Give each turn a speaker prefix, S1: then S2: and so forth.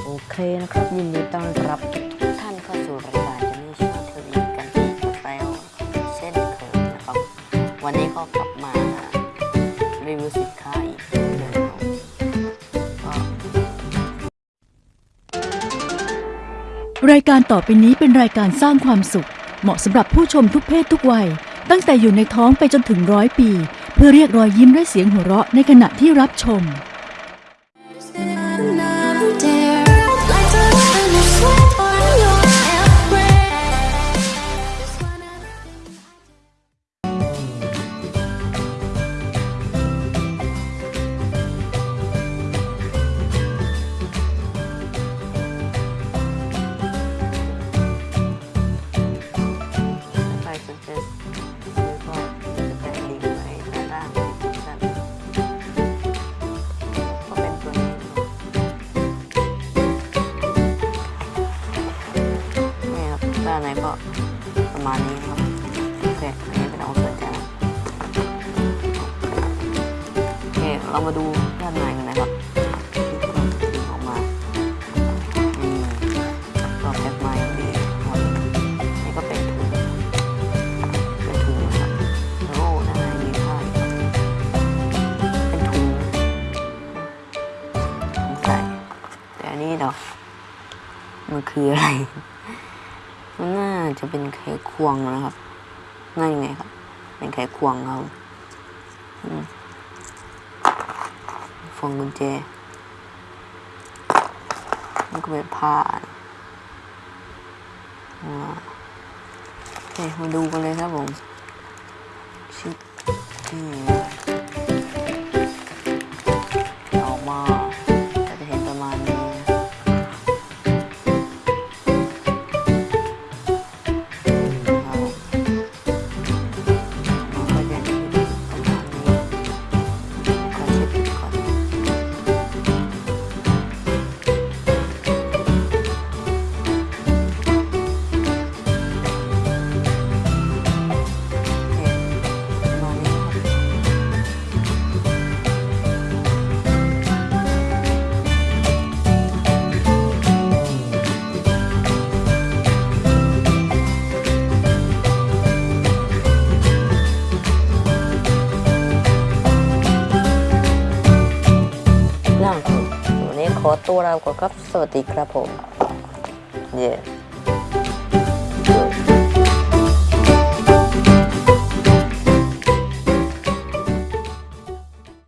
S1: โอเคนะครับ ยินดีต้อนรับทุกท่านเข้าสู่รายการจะนี่ชาเทวีกันอีกแล้วเช่นเคยนะครับ วันนี้ก็กลับมารีวิวสินค้าอีกเช่นเคยครับก็
S2: รายการต่อไปนี้เป็นรายการสร้างความสุข เหมาะสำหรับผู้ชมทุกเพศทุกวัย ตั้งแต่อยู่ในท้องไปจนถึงร้อยปี เพื่อเรียกรอยยิ้มและเสียงหัวเราะในขณะที่รับชมา
S1: นในก็ประมาณนี้ครับโอเคอันนี้เป็นเอาสนใจนะโอเคเรามาดูด้านในกันนะครับที่กล่องถึงออกมาอืมก็แพ็คมาอย่างดีหมดนี่ก็เป็นถุงเป็นถุงนะครับโล่นะฮะมีผ้าอยู่เป็นถุงถุงใส่แต่อันนี้เดอกมันคืออะไร มันจะเป็นไขควงนะครับน่ายังไงครับ เป็นไขควงครับฟองกุญแจมันก็เป็นผ้าอ่าโอเคมาดูกันเลยครับผมชิปนี่ ขอตัวลาก่อนครับ สวัสดีครับผม เย้